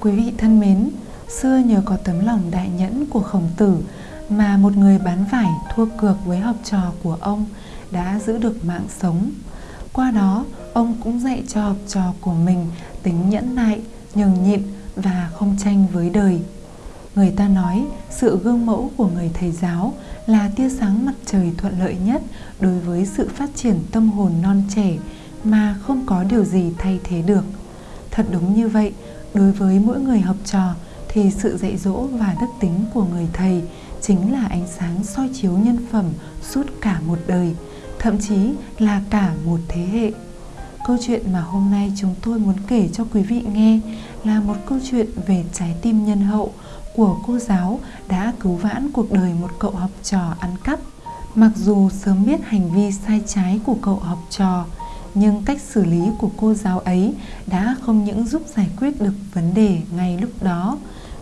Quý vị thân mến, xưa nhờ có tấm lòng đại nhẫn của khổng tử mà một người bán vải thua cược với học trò của ông đã giữ được mạng sống. Qua đó, ông cũng dạy cho học trò của mình tính nhẫn nại, nhường nhịn và không tranh với đời. Người ta nói sự gương mẫu của người thầy giáo là tia sáng mặt trời thuận lợi nhất đối với sự phát triển tâm hồn non trẻ mà không có điều gì thay thế được. Thật đúng như vậy, đối với mỗi người học trò thì sự dạy dỗ và đức tính của người thầy chính là ánh sáng soi chiếu nhân phẩm suốt cả một đời, thậm chí là cả một thế hệ. Câu chuyện mà hôm nay chúng tôi muốn kể cho quý vị nghe là một câu chuyện về trái tim nhân hậu của cô giáo đã cứu vãn cuộc đời một cậu học trò ăn cắp. Mặc dù sớm biết hành vi sai trái của cậu học trò, nhưng cách xử lý của cô giáo ấy đã không những giúp giải quyết được vấn đề ngay lúc đó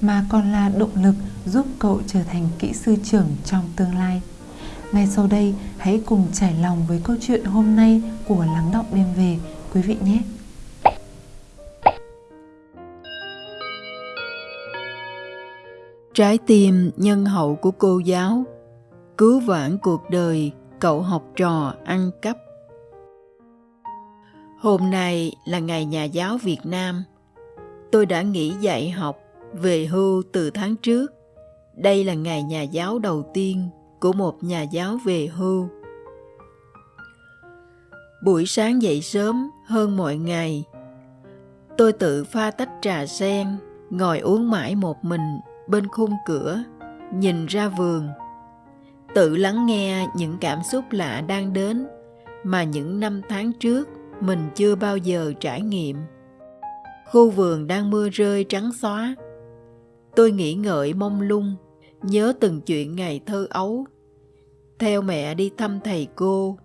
mà còn là động lực giúp cậu trở thành kỹ sư trưởng trong tương lai. Ngay sau đây, hãy cùng trải lòng với câu chuyện hôm nay của Lắng Động Đêm Về quý vị nhé. Trái tim nhân hậu của cô giáo Cứu vãn cuộc đời cậu học trò ăn cắp Hôm nay là ngày nhà giáo Việt Nam. Tôi đã nghỉ dạy học, về hưu từ tháng trước. Đây là ngày nhà giáo đầu tiên của một nhà giáo về hưu. Buổi sáng dậy sớm hơn mọi ngày. Tôi tự pha tách trà sen, ngồi uống mãi một mình bên khung cửa, nhìn ra vườn. Tự lắng nghe những cảm xúc lạ đang đến mà những năm tháng trước mình chưa bao giờ trải nghiệm. Khu vườn đang mưa rơi trắng xóa. Tôi nghĩ ngợi mông lung, nhớ từng chuyện ngày thơ ấu. Theo mẹ đi thăm thầy cô,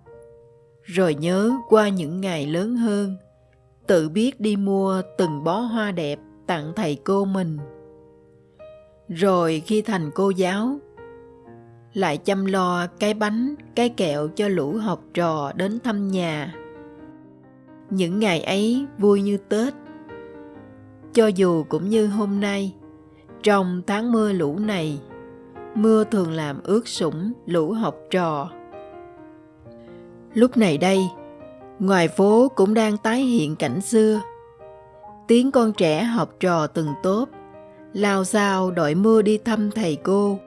rồi nhớ qua những ngày lớn hơn, tự biết đi mua từng bó hoa đẹp tặng thầy cô mình. Rồi khi thành cô giáo, lại chăm lo cái bánh, cái kẹo cho lũ học trò đến thăm nhà những ngày ấy vui như Tết. Cho dù cũng như hôm nay, trong tháng mưa lũ này, mưa thường làm ướt sũng lũ học trò. Lúc này đây, ngoài phố cũng đang tái hiện cảnh xưa. Tiếng con trẻ học trò từng tốt, lao sao đội mưa đi thăm thầy cô.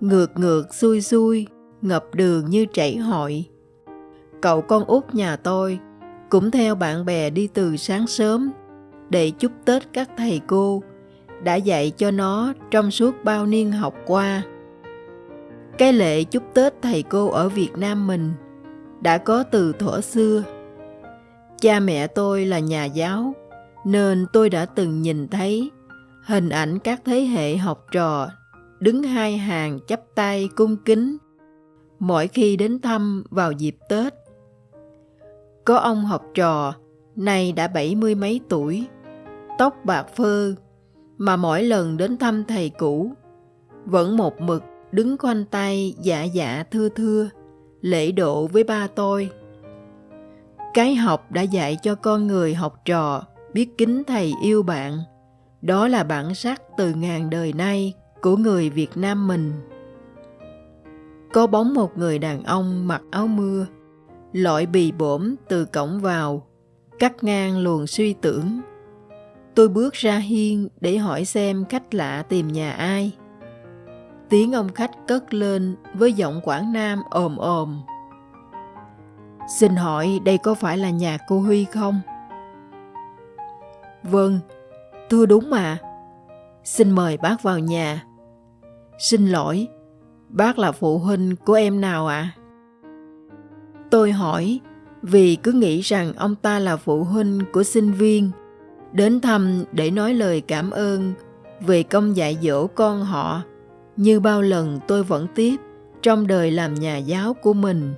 Ngược ngược xuôi xuôi, ngập đường như chảy hội. Cậu con út nhà tôi cũng theo bạn bè đi từ sáng sớm để chúc Tết các thầy cô đã dạy cho nó trong suốt bao niên học qua. Cái lệ chúc Tết thầy cô ở Việt Nam mình đã có từ thuở xưa. Cha mẹ tôi là nhà giáo, nên tôi đã từng nhìn thấy hình ảnh các thế hệ học trò đứng hai hàng chắp tay cung kính mỗi khi đến thăm vào dịp Tết. Có ông học trò, nay đã bảy mươi mấy tuổi, tóc bạc phơ, mà mỗi lần đến thăm thầy cũ, vẫn một mực đứng quanh tay dạ dạ thưa thưa, lễ độ với ba tôi. Cái học đã dạy cho con người học trò biết kính thầy yêu bạn. Đó là bản sắc từ ngàn đời nay của người Việt Nam mình. Có bóng một người đàn ông mặc áo mưa, lội bì bổm từ cổng vào, cắt ngang luồng suy tưởng. Tôi bước ra hiên để hỏi xem khách lạ tìm nhà ai. Tiếng ông khách cất lên với giọng Quảng Nam ồm ồm. Xin hỏi đây có phải là nhà cô Huy không? Vâng, thưa đúng mà. Xin mời bác vào nhà. Xin lỗi, bác là phụ huynh của em nào ạ? À? Tôi hỏi vì cứ nghĩ rằng ông ta là phụ huynh của sinh viên, đến thăm để nói lời cảm ơn về công dạy dỗ con họ như bao lần tôi vẫn tiếp trong đời làm nhà giáo của mình.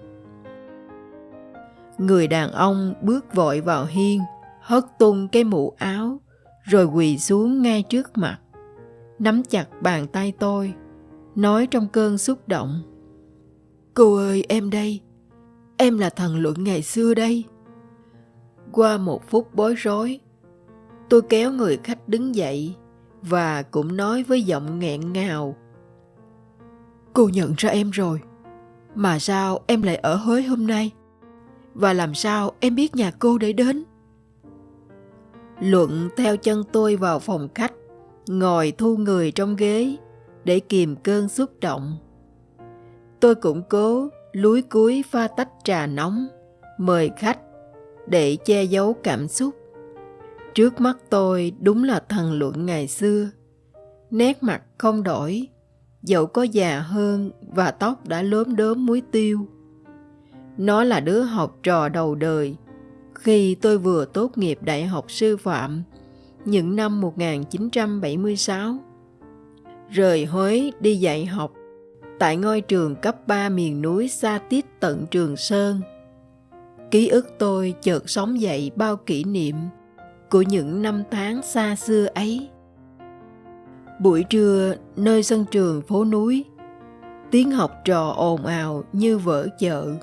Người đàn ông bước vội vào hiên, hất tung cái mũ áo, rồi quỳ xuống ngay trước mặt, nắm chặt bàn tay tôi, nói trong cơn xúc động. Cô ơi em đây, Em là thần luận ngày xưa đây. Qua một phút bối rối, Tôi kéo người khách đứng dậy và cũng nói với giọng nghẹn ngào. Cô nhận ra em rồi, mà sao em lại ở Huế hôm nay? Và làm sao em biết nhà cô để đến? Luận theo chân tôi vào phòng khách, ngồi thu người trong ghế để kìm cơn xúc động. Tôi cũng cố lúi cuối pha tách trà nóng, mời khách để che giấu cảm xúc. Trước mắt tôi đúng là thần luận ngày xưa. Nét mặt không đổi, dẫu có già hơn và tóc đã lốm đốm muối tiêu. Nó là đứa học trò đầu đời khi tôi vừa tốt nghiệp đại học sư phạm những năm 1976. Rời Huế đi dạy học tại ngôi trường cấp 3 miền núi xa tít tận Trường Sơn. Ký ức tôi chợt sống dậy bao kỷ niệm của những năm tháng xa xưa ấy. Buổi trưa nơi sân trường phố núi, tiếng học trò ồn ào như vỡ chợ.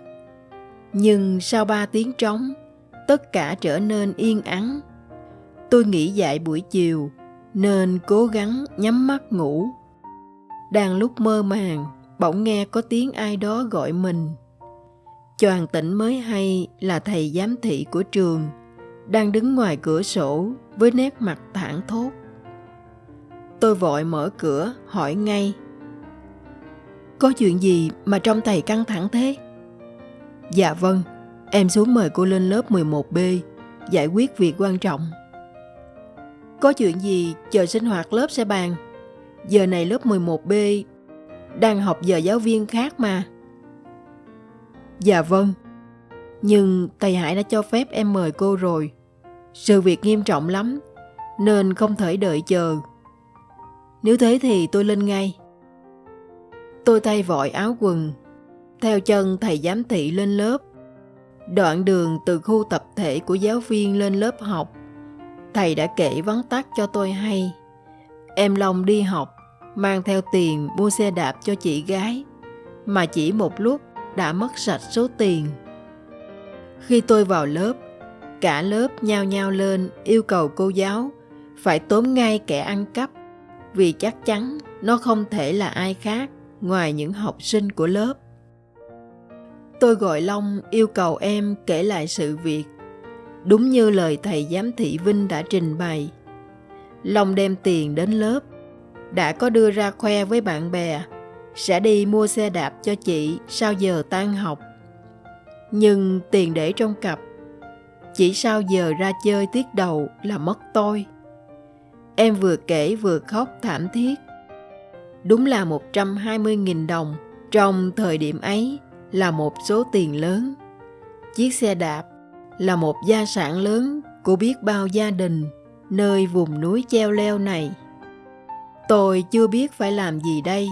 Nhưng sau ba tiếng trống, tất cả trở nên yên ắng. Tôi nghĩ dạy buổi chiều nên cố gắng nhắm mắt ngủ. Đang lúc mơ màng, bỗng nghe có tiếng ai đó gọi mình. Choàng tỉnh mới hay là thầy giám thị của trường đang đứng ngoài cửa sổ với nét mặt thẳng thốt. Tôi vội mở cửa hỏi ngay. Có chuyện gì mà trong thầy căng thẳng thế? Dạ vâng, em xuống mời cô lên lớp 11B giải quyết việc quan trọng. Có chuyện gì chờ sinh hoạt lớp sẽ bàn. Giờ này lớp 11B đang học giờ giáo viên khác mà. Dạ vâng, nhưng thầy Hải đã cho phép em mời cô rồi. Sự việc nghiêm trọng lắm, nên không thể đợi chờ. Nếu thế thì tôi lên ngay. Tôi thay vội áo quần, theo chân thầy giám thị lên lớp. Đoạn đường từ khu tập thể của giáo viên lên lớp học, thầy đã kể vắn tắt cho tôi hay. Em Long đi học, mang theo tiền mua xe đạp cho chị gái, mà chỉ một lúc đã mất sạch số tiền. Khi tôi vào lớp, cả lớp nhao nhao lên yêu cầu cô giáo phải tóm ngay kẻ ăn cắp vì chắc chắn nó không thể là ai khác ngoài những học sinh của lớp. Tôi gọi Long yêu cầu em kể lại sự việc, đúng như lời thầy giám thị Vinh đã trình bày. Long đem tiền đến lớp, đã có đưa ra khoe với bạn bè, sẽ đi mua xe đạp cho chị sau giờ tan học. Nhưng tiền để trong cặp, chỉ sau giờ ra chơi tiết đầu là mất tôi. Em vừa kể vừa khóc thảm thiết. Đúng là 120.000 đồng trong thời điểm ấy là một số tiền lớn. Chiếc xe đạp là một gia sản lớn của biết bao gia đình nơi vùng núi treo leo này. Tôi chưa biết phải làm gì đây,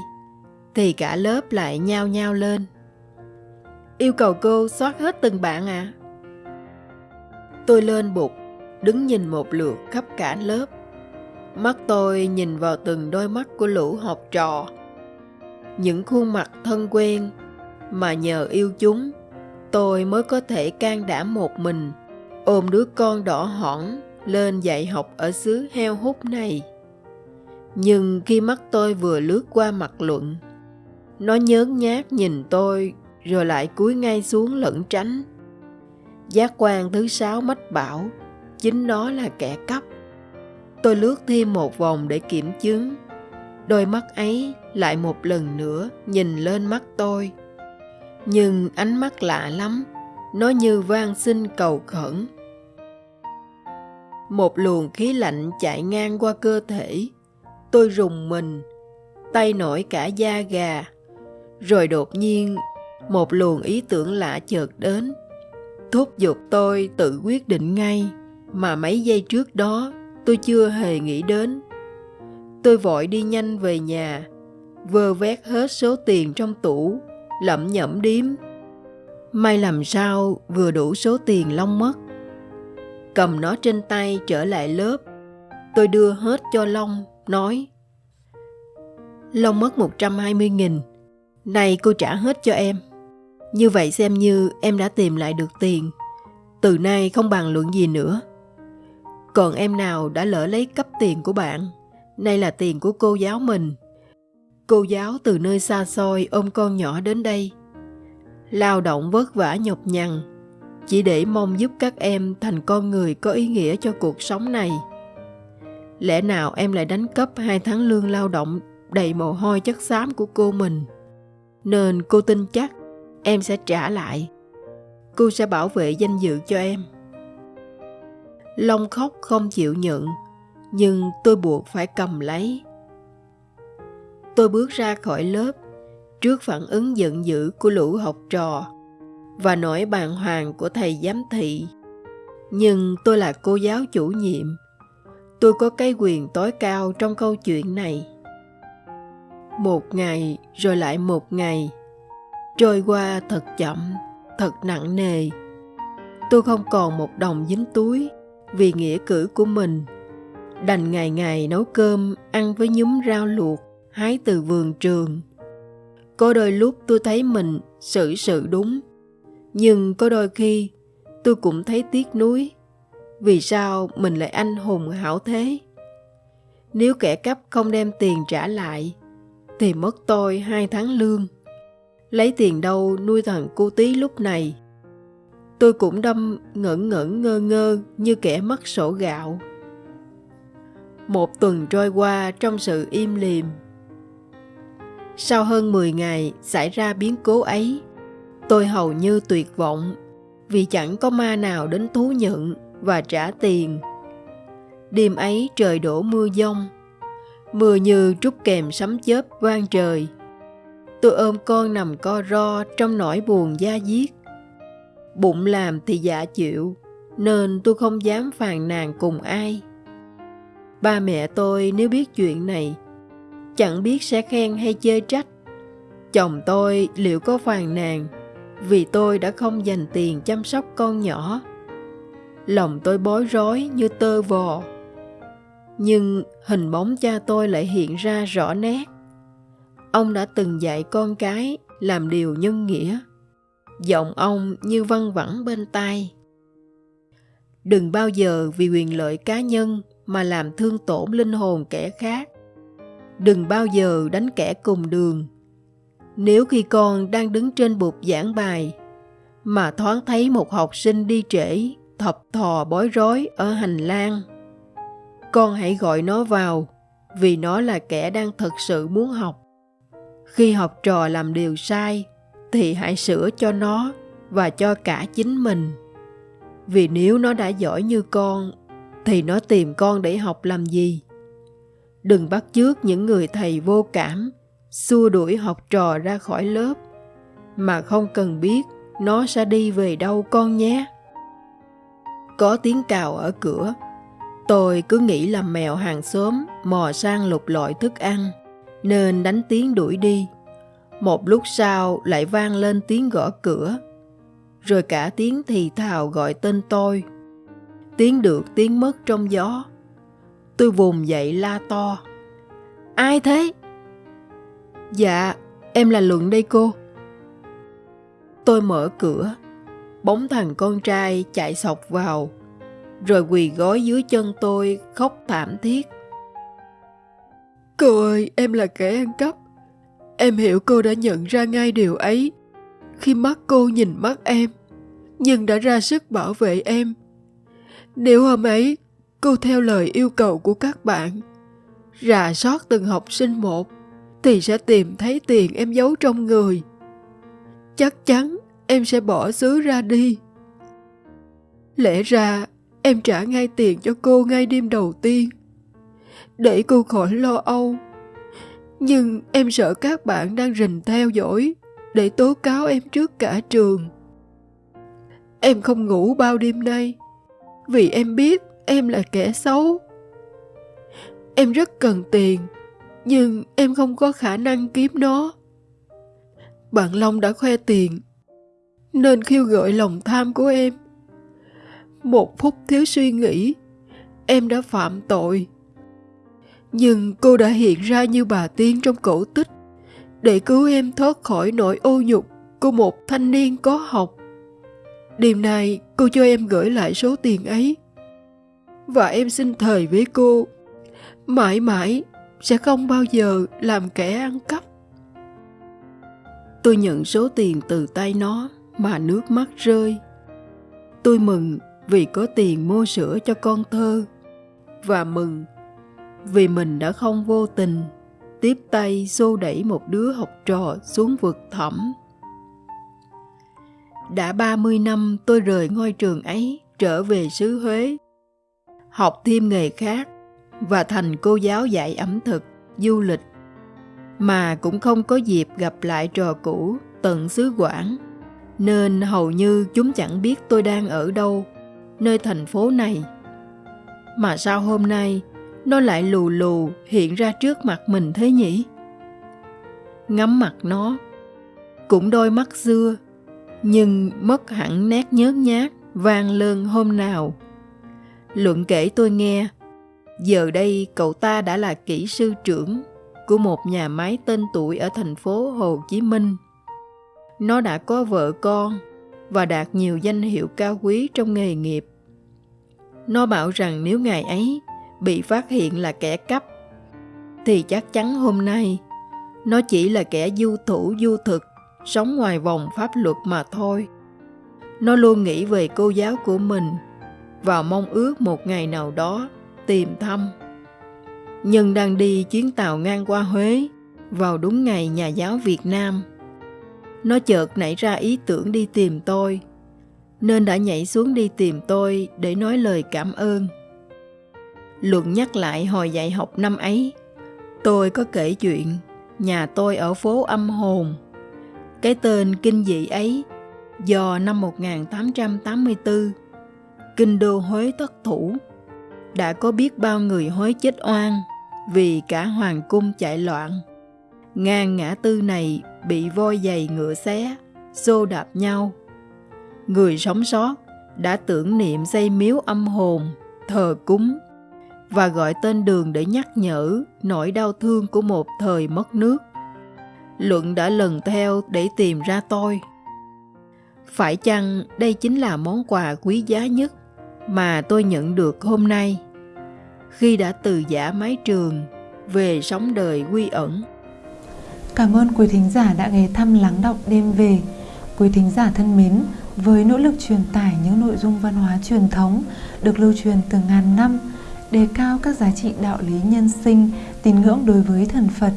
thì cả lớp lại nhao nhao lên. Yêu cầu cô soát hết từng bạn à? Tôi lên bục, đứng nhìn một lượt khắp cả lớp. Mắt tôi nhìn vào từng đôi mắt của lũ học trò. Những khuôn mặt thân quen mà nhờ yêu chúng, tôi mới có thể can đảm một mình ôm đứa con đỏ hỏn lên dạy học ở xứ heo hút này. Nhưng khi mắt tôi vừa lướt qua mặt luận, nó nhớn nhát nhìn tôi rồi lại cúi ngay xuống lẩn tránh. Giác quan thứ sáu mách bảo, chính nó là kẻ cắp. Tôi lướt thêm một vòng để kiểm chứng. Đôi mắt ấy lại một lần nữa nhìn lên mắt tôi. Nhưng ánh mắt lạ lắm, nó như van xin cầu khẩn. Một luồng khí lạnh chạy ngang qua cơ thể. Tôi rùng mình, tay nổi cả da gà. Rồi đột nhiên, một luồng ý tưởng lạ chợt đến. Thúc giục tôi tự quyết định ngay mà mấy giây trước đó tôi chưa hề nghĩ đến. Tôi vội đi nhanh về nhà, vơ vét hết số tiền trong tủ, lẩm nhẩm điếm. May làm sao vừa đủ số tiền Long mất. Cầm nó trên tay trở lại lớp, tôi đưa hết cho Long, nói Long mất 120 nghìn, này cô trả hết cho em. Như vậy xem như em đã tìm lại được tiền. Từ nay không bàn luận gì nữa. Còn em nào đã lỡ lấy cấp tiền của bạn, nay là tiền của cô giáo mình. Cô giáo từ nơi xa xôi ôm con nhỏ đến đây. Lao động vất vả nhọc nhằn, chỉ để mong giúp các em thành con người có ý nghĩa cho cuộc sống này. Lẽ nào em lại đánh cắp hai tháng lương lao động đầy mồ hôi chất xám của cô mình? Nên cô tin chắc em sẽ trả lại. Cô sẽ bảo vệ danh dự cho em. Long khóc không chịu nhận, nhưng tôi buộc phải cầm lấy. Tôi bước ra khỏi lớp trước phản ứng giận dữ của lũ học trò và nỗi bàng hoàng của thầy giám thị. Nhưng tôi là cô giáo chủ nhiệm. Tôi có cái quyền tối cao trong câu chuyện này. Một ngày rồi lại một ngày, trôi qua thật chậm, thật nặng nề. Tôi không còn một đồng dính túi vì nghĩa cử của mình. Đành ngày ngày nấu cơm ăn với nhúm rau luộc hái từ vườn trường. Có đôi lúc tôi thấy mình xử sự đúng, nhưng có đôi khi tôi cũng thấy tiếc nuối. Vì sao mình lại anh hùng hảo thế? Nếu kẻ cắp không đem tiền trả lại, thì mất tôi hai tháng lương. Lấy tiền đâu nuôi thằng cô tí lúc này? Tôi cũng đâm ngẩn ngẩn ngơ ngơ như kẻ mất sổ gạo. Một tuần trôi qua trong sự im lìm. Sau hơn 10 ngày xảy ra biến cố ấy, tôi hầu như tuyệt vọng vì chẳng có ma nào đến thú nhận và trả tiền. Đêm ấy trời đổ mưa giông, mưa như trút kèm sấm chớp vang trời. Tôi ôm con nằm co ro trong nỗi buồn da diết. Bụng làm thì dạ chịu, nên tôi không dám phàn nàn cùng ai. Ba mẹ tôi nếu biết chuyện này, chẳng biết sẽ khen hay chê trách. Chồng tôi liệu có phàn nàn vì tôi đã không dành tiền chăm sóc con nhỏ. Lòng tôi bối rối như tơ vò. Nhưng hình bóng cha tôi lại hiện ra rõ nét. Ông đã từng dạy con cái làm điều nhân nghĩa. Giọng ông như văng vẳng bên tai. Đừng bao giờ vì quyền lợi cá nhân mà làm thương tổn linh hồn kẻ khác. Đừng bao giờ đánh kẻ cùng đường. Nếu khi con đang đứng trên bục giảng bài mà thoáng thấy một học sinh đi trễ, thập thò bối rối ở hành lang, con hãy gọi nó vào vì nó là kẻ đang thật sự muốn học. Khi học trò làm điều sai thì hãy sửa cho nó và cho cả chính mình. Vì nếu nó đã giỏi như con thì nó tìm con để học làm gì đừng bắt chước những người thầy vô cảm xua đuổi học trò ra khỏi lớp mà không cần biết nó sẽ đi về đâu con nhé có tiếng cào ở cửa tôi cứ nghĩ là mèo hàng xóm mò sang lục lọi thức ăn nên đánh tiếng đuổi đi một lúc sau lại vang lên tiếng gõ cửa rồi cả tiếng thì thào gọi tên tôi tiếng được tiếng mất trong gió. Tôi vùng dậy la to. Ai thế? Dạ, em là Luận đây cô. Tôi mở cửa, bóng thằng con trai chạy sọc vào, rồi quỳ gối dưới chân tôi khóc thảm thiết. Cô ơi, em là kẻ ăn cắp. Em hiểu cô đã nhận ra ngay điều ấy khi mắt cô nhìn mắt em, nhưng đã ra sức bảo vệ em nếu hôm ấy cô theo lời yêu cầu của các bạn, rà soát từng học sinh một, thì sẽ tìm thấy tiền em giấu trong người. Chắc chắn em sẽ bỏ xứ ra đi. Lẽ ra em trả ngay tiền cho cô ngay đêm đầu tiên, để cô khỏi lo âu. Nhưng em sợ các bạn đang rình theo dõi để tố cáo em trước cả trường. Em không ngủ bao đêm nay vì em biết em là kẻ xấu em rất cần tiền nhưng em không có khả năng kiếm nó bạn long đã khoe tiền nên khiêu gợi lòng tham của em. Một phút thiếu suy nghĩ, em đã phạm tội. Nhưng cô đã hiện ra như bà tiên trong cổ tích, để cứu em thoát khỏi nỗi ô nhục của một thanh niên có học. Đêm nay, cô cho em gửi lại số tiền ấy. và em xin thề với cô, mãi mãi sẽ không bao giờ làm kẻ ăn cắp. Tôi nhận số tiền từ tay nó mà nước mắt rơi tôi mừng vì có tiền mua sữa cho con thơ và mừng vì mình đã không vô tình tiếp tay xô đẩy một đứa học trò xuống vực thẳm. Đã 30 năm tôi rời ngôi trường ấy trở về xứ Huế, học thêm nghề khác và thành cô giáo dạy ẩm thực, du lịch, mà cũng không có dịp gặp lại trò cũ tận xứ Quảng, nên hầu như chúng chẳng biết tôi đang ở đâu, nơi thành phố này. Mà sao hôm nay nó lại lù lù hiện ra trước mặt mình thế nhỉ? Ngắm mặt nó, cũng đôi mắt xưa, nhưng mất hẳn nét nhớt nhát, vang lơn hôm nào. Luận kể tôi nghe, giờ đây cậu ta đã là kỹ sư trưởng của một nhà máy tên tuổi ở thành phố Hồ Chí Minh. Nó đã có vợ con và đạt nhiều danh hiệu cao quý trong nghề nghiệp. Nó bảo rằng nếu ngày ấy bị phát hiện là kẻ cắp, thì chắc chắn hôm nay nó chỉ là kẻ du thủ du thực, sống ngoài vòng pháp luật mà thôi. Nó luôn nghĩ về cô giáo của mình và mong ước một ngày nào đó tìm thăm. Nhưng đang đi chuyến tàu ngang qua huế vào đúng ngày nhà giáo việt nam nó chợt nảy ra ý tưởng đi tìm tôi nên đã nhảy xuống đi tìm tôi để nói lời cảm ơn Luận nhắc lại hồi dạy học năm ấy, tôi có kể chuyện nhà tôi ở phố âm hồn. Cái tên kinh dị ấy do năm 1884, kinh đô Huế thất thủ, đã có biết bao người Huế chết oan vì cả hoàng cung chạy loạn. Ngang ngã tư này bị voi giày ngựa xé, xô đạp nhau. Người sống sót đã tưởng niệm xây miếu âm hồn, thờ cúng và gọi tên đường để nhắc nhở nỗi đau thương của một thời mất nước. Luận đã lần theo để tìm ra tôi. Phải chăng đây chính là món quà quý giá nhất mà tôi nhận được hôm nay khi đã từ giả mái trường về sống đời quy ẩn. Cảm ơn quý thính giả đã ghé thăm lắng động đêm về. Quý thính giả thân mến, với nỗ lực truyền tải những nội dung văn hóa truyền thống được lưu truyền từ ngàn năm, đề cao các giá trị đạo lý nhân sinh, tín ngưỡng đối với thần Phật.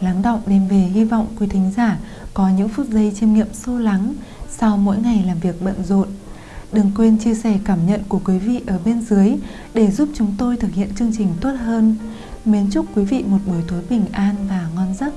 Lắng động đêm về hy vọng quý thính giả có những phút giây chiêm nghiệm sâu lắng sau mỗi ngày làm việc bận rộn. Đừng quên chia sẻ cảm nhận của quý vị ở bên dưới để giúp chúng tôi thực hiện chương trình tốt hơn. Mến chúc quý vị một buổi tối bình an và ngon giấc